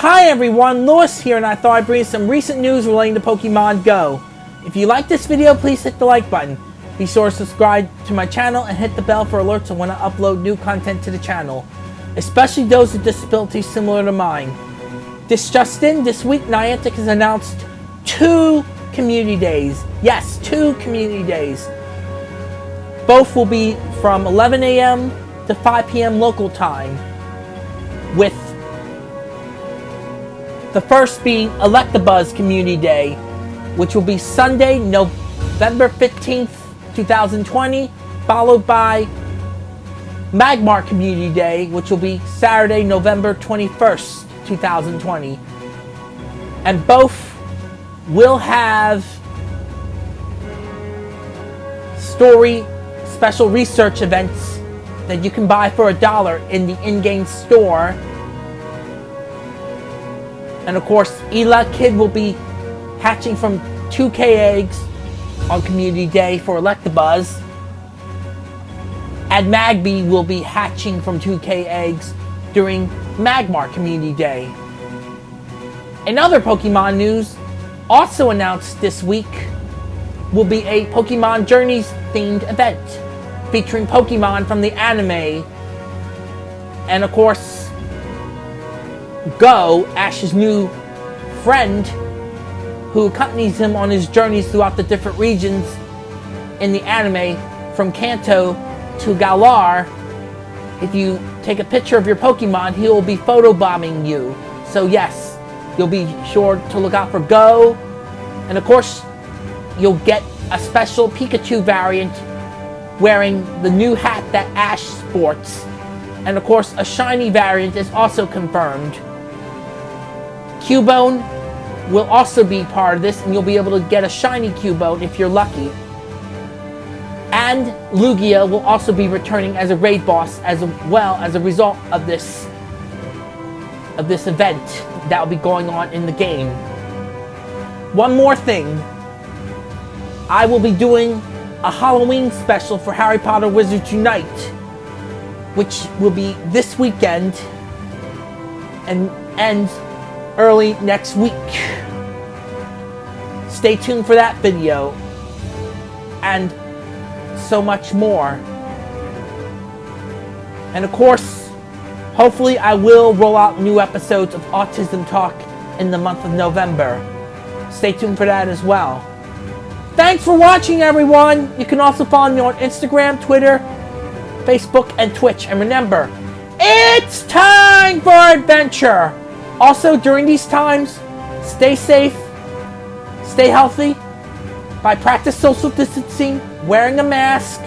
Hi everyone, Lewis here and I thought I'd bring you some recent news relating to Pokemon Go. If you like this video, please hit the like button. Be sure to subscribe to my channel and hit the bell for alerts when I upload new content to the channel, especially those with disabilities similar to mine. This just in, this week Niantic has announced two community days. Yes, two community days. Both will be from 11 a.m. to 5 p.m. local time, with the first being Electabuzz Community Day, which will be Sunday, November 15th, 2020, followed by Magmar Community Day, which will be Saturday, November 21st, 2020. And both will have story special research events that you can buy for a dollar in the in-game store and of course, Elekid will be hatching from 2k eggs on Community Day for Electabuzz. And Magby will be hatching from 2k eggs during Magmar Community Day. In other Pokemon news, also announced this week, will be a Pokemon Journeys themed event featuring Pokemon from the anime. And of course, Go, Ash's new friend, who accompanies him on his journeys throughout the different regions in the anime from Kanto to Galar. If you take a picture of your Pokemon, he will be photobombing you. So yes, you'll be sure to look out for Go. And of course, you'll get a special Pikachu variant wearing the new hat that Ash sports. And of course, a shiny variant is also confirmed. Cubone will also be part of this, and you'll be able to get a shiny Cubone if you're lucky. And Lugia will also be returning as a raid boss as well as a result of this of this event that will be going on in the game. One more thing. I will be doing a Halloween special for Harry Potter Wizards Unite, which will be this weekend and ends early next week. Stay tuned for that video and so much more. And of course, hopefully I will roll out new episodes of Autism Talk in the month of November. Stay tuned for that as well. Thanks for watching, everyone. You can also follow me on Instagram, Twitter, Facebook, and Twitch. And remember, it's time for adventure. Also, during these times, stay safe, stay healthy, by practice social distancing, wearing a mask,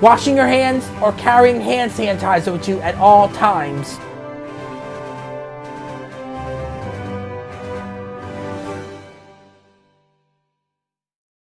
washing your hands, or carrying hand sanitizer with you at all times.